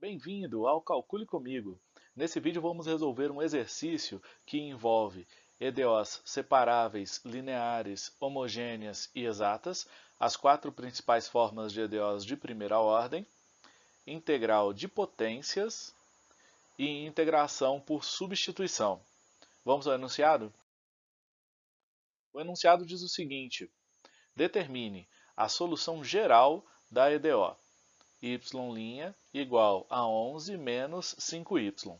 Bem-vindo ao Calcule Comigo. Nesse vídeo vamos resolver um exercício que envolve EDOs separáveis, lineares, homogêneas e exatas, as quatro principais formas de EDOs de primeira ordem, integral de potências e integração por substituição. Vamos ao enunciado? O enunciado diz o seguinte, determine a solução geral da EDO y' igual a 11 menos 5y.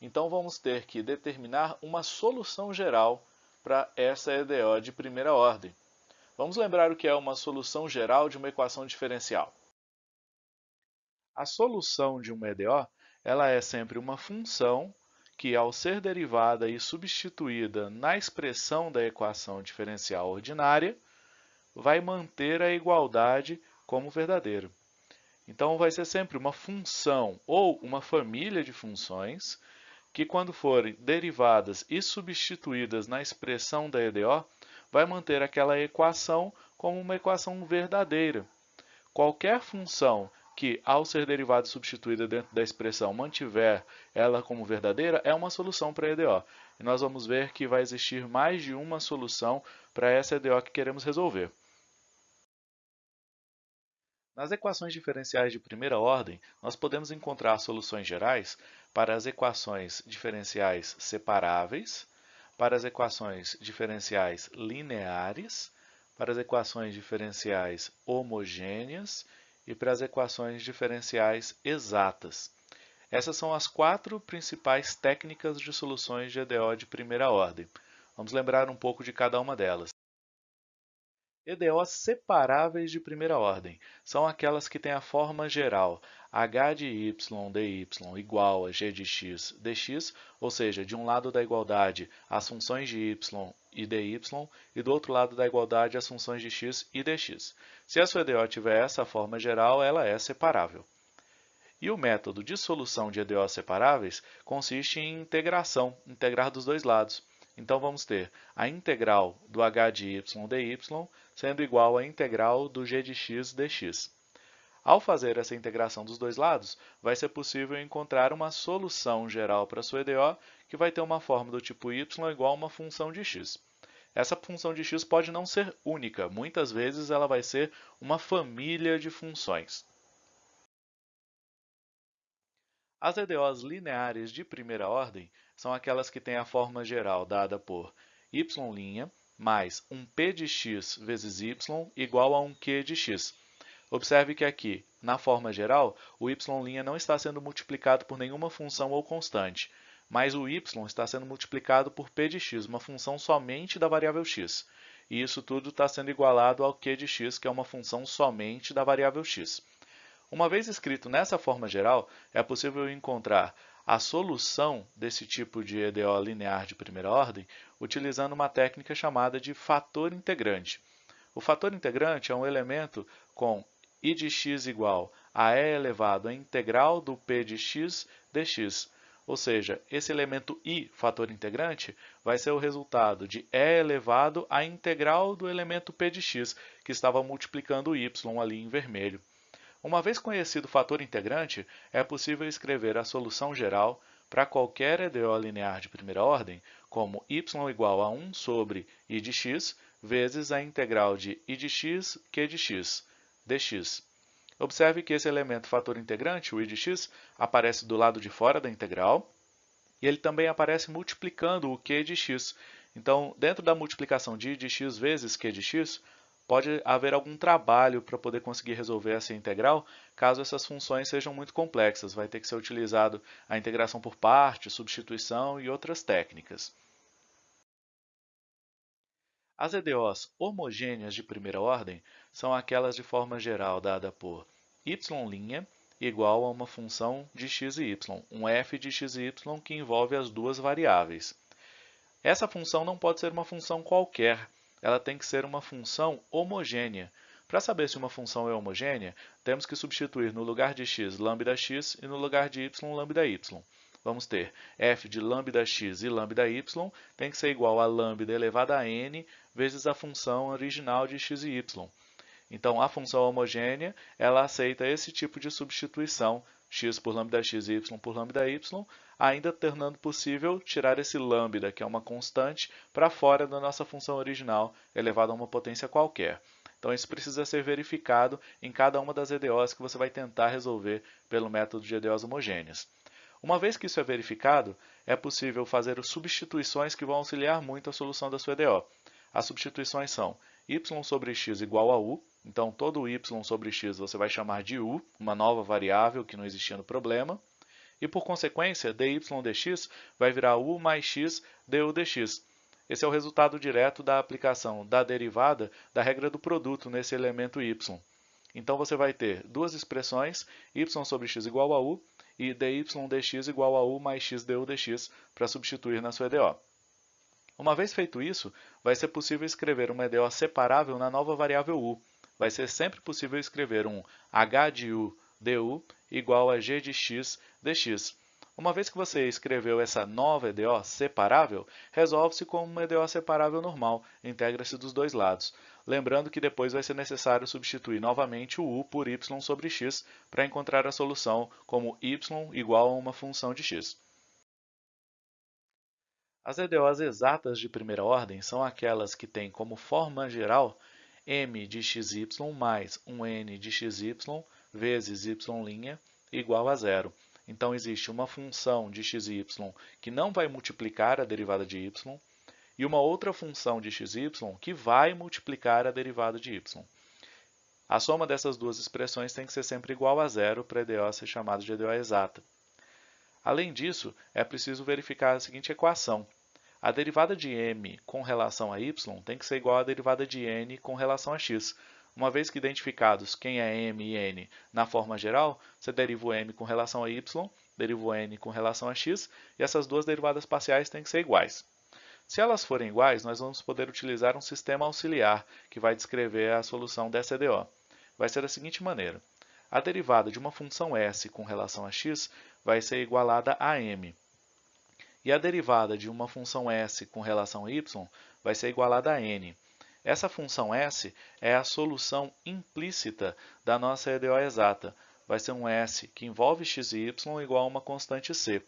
Então, vamos ter que determinar uma solução geral para essa EDO de primeira ordem. Vamos lembrar o que é uma solução geral de uma equação diferencial. A solução de uma EDO ela é sempre uma função que, ao ser derivada e substituída na expressão da equação diferencial ordinária, vai manter a igualdade como verdadeira. Então, vai ser sempre uma função ou uma família de funções que, quando forem derivadas e substituídas na expressão da EDO, vai manter aquela equação como uma equação verdadeira. Qualquer função que, ao ser derivada e substituída dentro da expressão, mantiver ela como verdadeira, é uma solução para a EDO. E nós vamos ver que vai existir mais de uma solução para essa EDO que queremos resolver. Nas equações diferenciais de primeira ordem, nós podemos encontrar soluções gerais para as equações diferenciais separáveis, para as equações diferenciais lineares, para as equações diferenciais homogêneas e para as equações diferenciais exatas. Essas são as quatro principais técnicas de soluções de EDO de primeira ordem. Vamos lembrar um pouco de cada uma delas. EDOs separáveis de primeira ordem são aquelas que têm a forma geral h de y dy igual a g de x dx, ou seja, de um lado da igualdade as funções de y e dy e do outro lado da igualdade as funções de x e dx. Se a sua EDO tiver essa forma geral, ela é separável. E o método de solução de EDOs separáveis consiste em integração, integrar dos dois lados. Então, vamos ter a integral do h de y dy sendo igual à integral do g de x dx. Ao fazer essa integração dos dois lados, vai ser possível encontrar uma solução geral para a sua EDO que vai ter uma forma do tipo y igual a uma função de x. Essa função de x pode não ser única, muitas vezes ela vai ser uma família de funções. As EDOs lineares de primeira ordem são aquelas que têm a forma geral dada por y' mais um p de x vezes y igual a um q de x. Observe que aqui, na forma geral, o y' não está sendo multiplicado por nenhuma função ou constante, mas o y está sendo multiplicado por p de x, uma função somente da variável x. E isso tudo está sendo igualado ao q de x, que é uma função somente da variável x. Uma vez escrito nessa forma geral, é possível encontrar a solução desse tipo de EDO linear de primeira ordem utilizando uma técnica chamada de fator integrante. O fator integrante é um elemento com i de x igual a e elevado à integral do p de x dx, ou seja, esse elemento i, fator integrante, vai ser o resultado de e elevado à integral do elemento p de x, que estava multiplicando o y ali em vermelho. Uma vez conhecido o fator integrante, é possível escrever a solução geral para qualquer EDO linear de primeira ordem, como y igual a 1 sobre i de x vezes a integral de i de x q de x dx. Observe que esse elemento fator integrante, o i de x, aparece do lado de fora da integral e ele também aparece multiplicando o q de x. Então, dentro da multiplicação de i de x vezes q de x, pode haver algum trabalho para poder conseguir resolver essa integral, caso essas funções sejam muito complexas. Vai ter que ser utilizado a integração por partes, substituição e outras técnicas. As EDOs homogêneas de primeira ordem são aquelas de forma geral dada por y' igual a uma função de x e y, um f de x e y que envolve as duas variáveis. Essa função não pode ser uma função qualquer, ela tem que ser uma função homogênea. Para saber se uma função é homogênea, temos que substituir no lugar de x lambda x e no lugar de y lambda y. Vamos ter f de lambda x e lambda y tem que ser igual a lambda elevado a n vezes a função original de x e y. Então, a função homogênea, ela aceita esse tipo de substituição, x por lambda x e y por lambda y, ainda tornando possível tirar esse lambda, que é uma constante, para fora da nossa função original, elevada a uma potência qualquer. Então, isso precisa ser verificado em cada uma das EDOs que você vai tentar resolver pelo método de EDOs homogêneas. Uma vez que isso é verificado, é possível fazer substituições que vão auxiliar muito a solução da sua EDO. As substituições são y sobre x igual a u, então todo y sobre x você vai chamar de u, uma nova variável que não existia no problema, e por consequência, dy dx vai virar u mais x du dx. Esse é o resultado direto da aplicação da derivada da regra do produto nesse elemento y. Então você vai ter duas expressões, y sobre x igual a u e dy dx igual a u mais x du dx para substituir na sua EDO. Uma vez feito isso, vai ser possível escrever uma EDO separável na nova variável u. Vai ser sempre possível escrever um h de u du igual a g de x dx. Uma vez que você escreveu essa nova EDO separável, resolve-se como uma EDO separável normal, integra-se dos dois lados. Lembrando que depois vai ser necessário substituir novamente o u por y sobre x para encontrar a solução como y igual a uma função de x. As EDOs exatas de primeira ordem são aquelas que têm como forma geral m de xy mais um n de xy vezes y' igual a zero. Então, existe uma função de xy que não vai multiplicar a derivada de y e uma outra função de xy que vai multiplicar a derivada de y. A soma dessas duas expressões tem que ser sempre igual a zero para a EDO ser chamada de EDO exata. Além disso, é preciso verificar a seguinte equação. A derivada de m com relação a y tem que ser igual à derivada de n com relação a x. Uma vez que identificados quem é m e n na forma geral, você deriva o m com relação a y, deriva o n com relação a x, e essas duas derivadas parciais têm que ser iguais. Se elas forem iguais, nós vamos poder utilizar um sistema auxiliar que vai descrever a solução dessa EDO. Vai ser da seguinte maneira. A derivada de uma função s com relação a x vai ser igualada a m. E a derivada de uma função s com relação a y vai ser igualada a n. Essa função s é a solução implícita da nossa EDO exata. Vai ser um s que envolve x e y igual a uma constante c.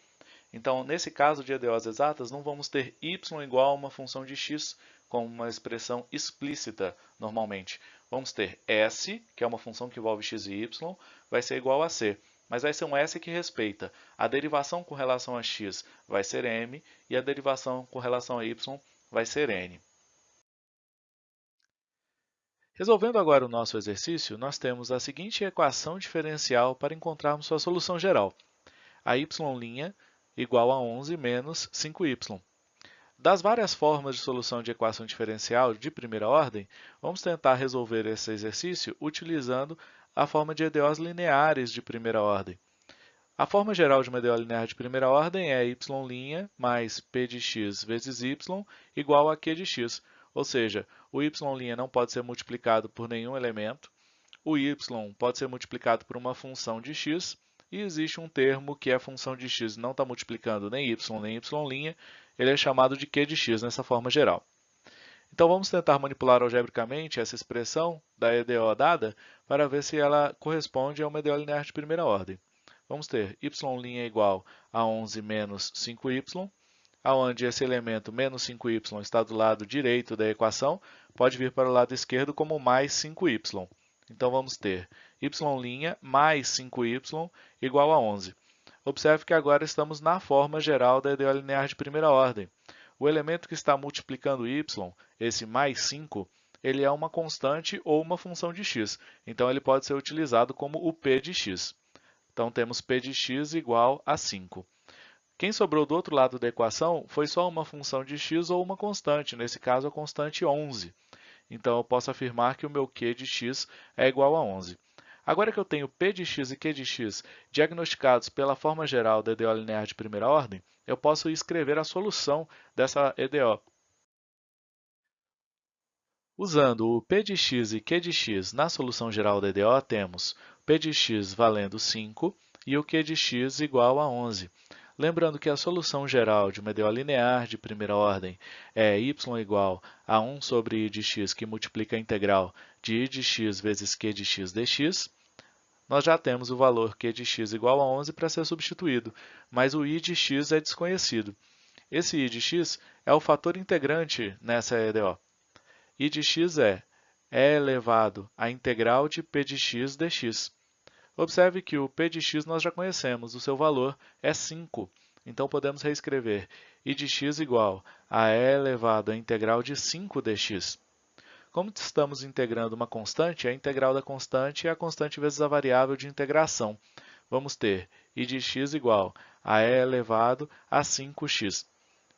Então, nesse caso de EDOs exatas, não vamos ter y igual a uma função de x como uma expressão explícita normalmente. Vamos ter s, que é uma função que envolve x e y, vai ser igual a c mas vai ser um S que respeita a derivação com relação a x vai ser m e a derivação com relação a y vai ser n. Resolvendo agora o nosso exercício, nós temos a seguinte equação diferencial para encontrarmos sua solução geral. A y' igual a 11 menos 5y. Das várias formas de solução de equação diferencial de primeira ordem, vamos tentar resolver esse exercício utilizando a forma de EDOs lineares de primeira ordem. A forma geral de uma EDO linear de primeira ordem é y' mais p de x vezes y igual a q de x, ou seja, o y' não pode ser multiplicado por nenhum elemento, o y pode ser multiplicado por uma função de x, e existe um termo que a função de x não está multiplicando nem y nem y', ele é chamado de q de x nessa forma geral. Então vamos tentar manipular algebricamente essa expressão da EDO dada para ver se ela corresponde a uma EDO linear de primeira ordem. Vamos ter y' igual a 11 menos 5y, onde esse elemento menos 5y está do lado direito da equação, pode vir para o lado esquerdo como mais 5y. Então vamos ter y' mais 5y igual a 11. Observe que agora estamos na forma geral da EDO linear de primeira ordem. O elemento que está multiplicando y, esse mais 5, ele é uma constante ou uma função de x. Então, ele pode ser utilizado como o p de x. Então, temos p de x igual a 5. Quem sobrou do outro lado da equação foi só uma função de x ou uma constante, nesse caso a constante 11. Então, eu posso afirmar que o meu q de x é igual a 11. Agora que eu tenho p de x e q de x diagnosticados pela forma geral da EDO linear de primeira ordem, eu posso escrever a solução dessa EDO. Usando o p de x e q de x na solução geral da EDO, temos p de x valendo 5 e o q de x igual a 11. Lembrando que a solução geral de uma EDO linear de primeira ordem é y igual a 1 sobre i de x que multiplica a integral de i de x vezes q de x dx. Nós já temos o valor q de x igual a 11 para ser substituído, mas o i de x é desconhecido. Esse i de x é o fator integrante nessa EDO. i de x é e elevado à integral de p de x dx. Observe que o p de x nós já conhecemos, o seu valor é 5. Então, podemos reescrever i de x igual a e elevado à integral de 5 dx. Como estamos integrando uma constante, a integral da constante é a constante vezes a variável de integração. Vamos ter i de x igual a e elevado a 5x.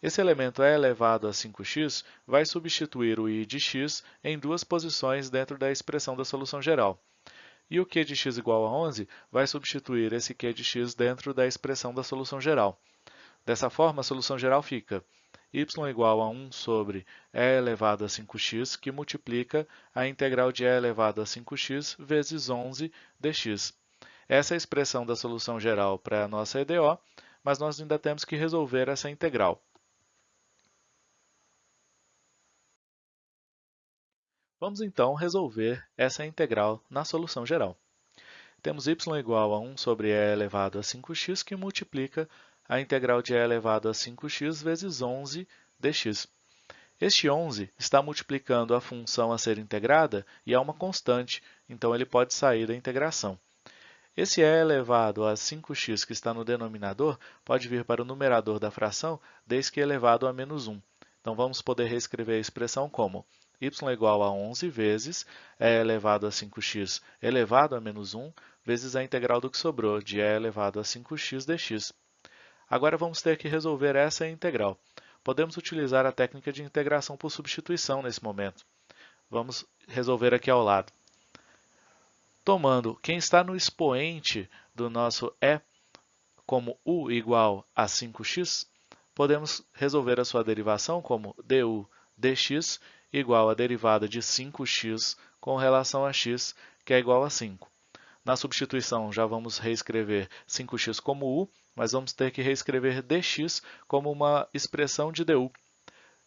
Esse elemento e elevado a 5x vai substituir o i de x em duas posições dentro da expressão da solução geral. E o q de x igual a 11 vai substituir esse q de x dentro da expressão da solução geral. Dessa forma, a solução geral fica y igual a 1 sobre e elevado a 5x, que multiplica a integral de e elevado a 5x vezes 11 dx. Essa é a expressão da solução geral para a nossa EDO, mas nós ainda temos que resolver essa integral. Vamos então resolver essa integral na solução geral. Temos y igual a 1 sobre e elevado a 5x, que multiplica a integral de e elevado a 5x vezes 11 dx. Este 11 está multiplicando a função a ser integrada e é uma constante, então ele pode sair da integração. Esse e elevado a 5x que está no denominador pode vir para o numerador da fração desde que elevado a menos 1. Então, vamos poder reescrever a expressão como y igual a 11 vezes e elevado a 5x elevado a menos 1 vezes a integral do que sobrou, de e elevado a 5x dx. Agora vamos ter que resolver essa integral. Podemos utilizar a técnica de integração por substituição nesse momento. Vamos resolver aqui ao lado. Tomando quem está no expoente do nosso e como u igual a 5x, podemos resolver a sua derivação como du dx igual à derivada de 5x com relação a x, que é igual a 5. Na substituição, já vamos reescrever 5x como u, mas vamos ter que reescrever dx como uma expressão de du.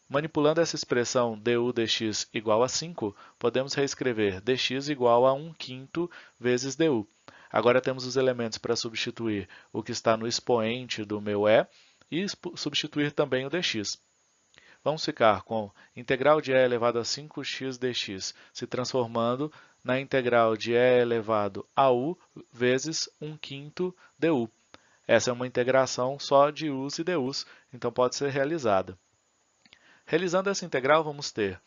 Manipulando essa expressão du dx igual a 5, podemos reescrever dx igual a 1 quinto vezes du. Agora temos os elementos para substituir o que está no expoente do meu e e substituir também o dx. Vamos ficar com integral de e elevado a 5x dx se transformando na integral de e elevado a u vezes 1 quinto du. Essa é uma integração só de u's e du's, então pode ser realizada. Realizando essa integral, vamos ter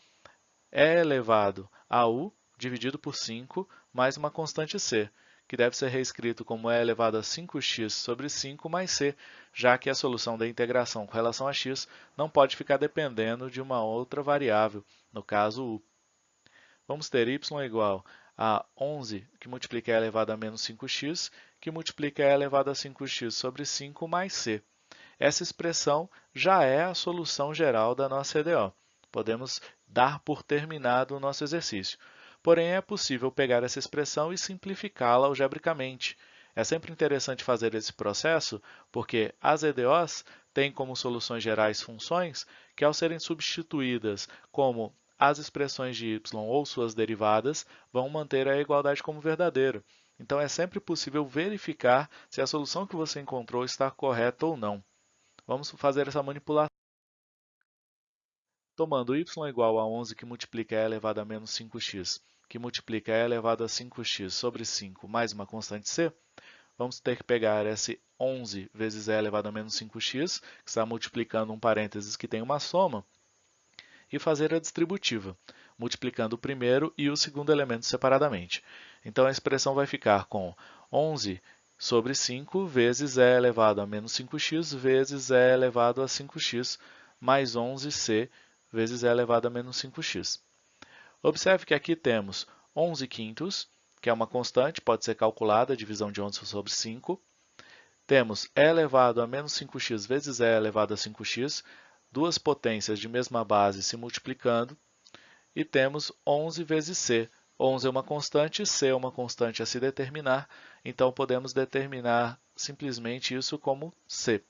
e elevado a u dividido por 5 mais uma constante c, que deve ser reescrito como e elevado a 5x sobre 5 mais c, já que a solução da integração com relação a x não pode ficar dependendo de uma outra variável, no caso u. Vamos ter y igual a 11, que multiplica e elevado a menos 5x, que multiplica e elevado a 5x sobre 5 mais c. Essa expressão já é a solução geral da nossa EDO. Podemos dar por terminado o nosso exercício. Porém, é possível pegar essa expressão e simplificá-la algebricamente. É sempre interessante fazer esse processo, porque as EDOs têm como soluções gerais funções que, ao serem substituídas como as expressões de y ou suas derivadas, vão manter a igualdade como verdadeira. Então, é sempre possível verificar se a solução que você encontrou está correta ou não. Vamos fazer essa manipulação. Tomando y igual a 11 que multiplica e elevado a menos 5x que multiplica e elevado a 5x sobre 5 mais uma constante c, vamos ter que pegar esse 11 vezes e elevado a menos 5x, que está multiplicando um parênteses que tem uma soma, e fazer a distributiva, multiplicando o primeiro e o segundo elemento separadamente. Então, a expressão vai ficar com 11 sobre 5 vezes e elevado a menos 5x vezes e elevado a 5x mais 11c vezes e elevado a menos 5x. Observe que aqui temos 11 quintos, que é uma constante, pode ser calculada, divisão de 11 sobre 5. Temos e elevado a menos 5x vezes e elevado a 5x, duas potências de mesma base se multiplicando. E temos 11 vezes c. 11 é uma constante, c é uma constante a se determinar, então podemos determinar simplesmente isso como c.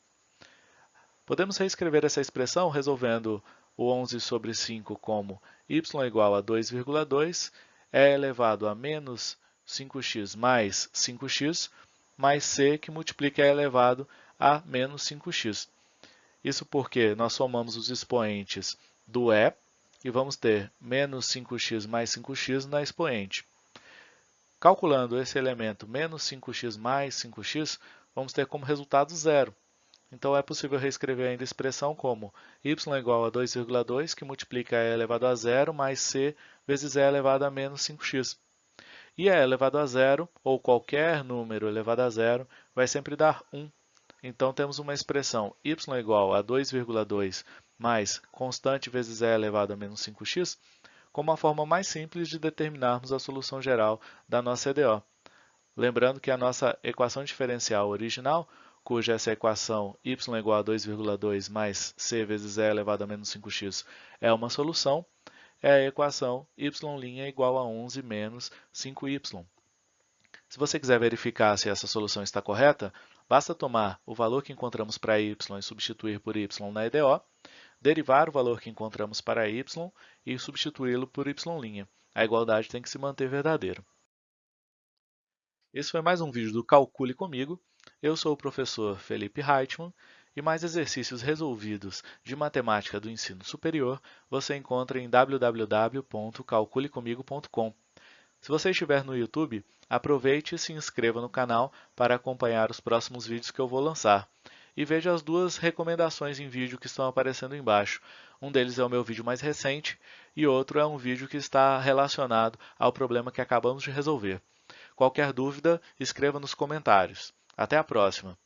Podemos reescrever essa expressão resolvendo o 11 sobre 5 como y igual a 2,2 é elevado a menos 5x mais 5x, mais c que multiplica é elevado a menos 5x. Isso porque nós somamos os expoentes do e e vamos ter menos 5x mais 5x na expoente. Calculando esse elemento menos 5x mais 5x, vamos ter como resultado zero. Então é possível reescrever ainda a expressão como y igual a 2,2, que multiplica e elevado a zero, mais c vezes e elevado a menos 5x. E e elevado a zero, ou qualquer número elevado a zero, vai sempre dar 1. Então temos uma expressão y igual a 2,2 mais constante vezes e elevado a menos 5x, como a forma mais simples de determinarmos a solução geral da nossa EDO. Lembrando que a nossa equação diferencial original, cuja essa equação y igual a 2,2 mais c vezes e elevado a menos 5x é uma solução, é a equação y' igual a 11 menos 5y. Se você quiser verificar se essa solução está correta, basta tomar o valor que encontramos para y e substituir por y na EDO, derivar o valor que encontramos para y e substituí-lo por y'. A igualdade tem que se manter verdadeira. Esse foi mais um vídeo do Calcule Comigo. Eu sou o professor Felipe Reitman e mais exercícios resolvidos de matemática do ensino superior você encontra em www.calculecomigo.com. Se você estiver no YouTube, aproveite e se inscreva no canal para acompanhar os próximos vídeos que eu vou lançar e veja as duas recomendações em vídeo que estão aparecendo embaixo. Um deles é o meu vídeo mais recente e outro é um vídeo que está relacionado ao problema que acabamos de resolver. Qualquer dúvida, escreva nos comentários. Até a próxima!